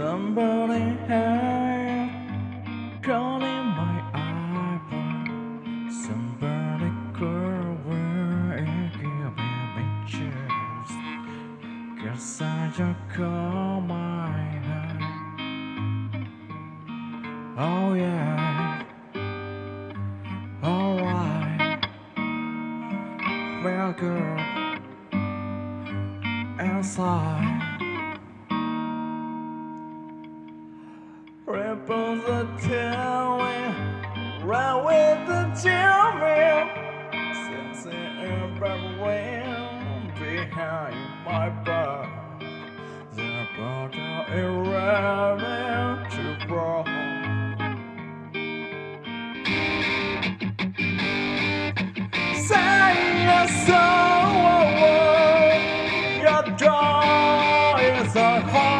Somebody had calling my eyebrow. Somebody could wear give me pictures. Guess I just call my eye. Oh yeah. Alright. Well girl. Outside. Ripples are tearing, right with the children. Sensing everywhere behind my back. They're about to irrelevant to grow. Soul, your joy is a heart.